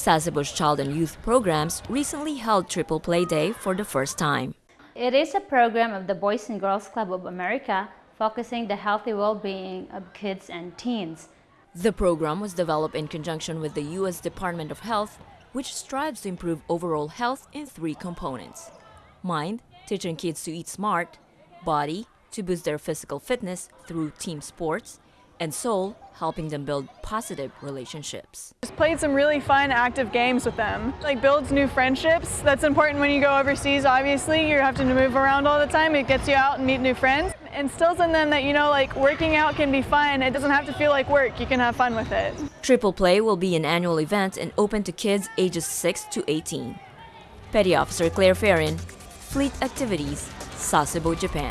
Sasebo's Child and Youth Programs recently held Triple Play Day for the first time. It is a program of the Boys and Girls Club of America focusing the healthy well-being of kids and teens. The program was developed in conjunction with the U.S. Department of Health, which strives to improve overall health in three components. Mind, teaching kids to eat smart, body, to boost their physical fitness through team sports, and soul, helping them build positive relationships. Just played some really fun, active games with them. Like builds new friendships. That's important when you go overseas, obviously. You're having to move around all the time. It gets you out and meet new friends. Instills in them that, you know, like working out can be fun. It doesn't have to feel like work. You can have fun with it. Triple Play will be an annual event and open to kids ages 6 to 18. Petty Officer Claire Ferrin, Fleet Activities, Sasebo, Japan.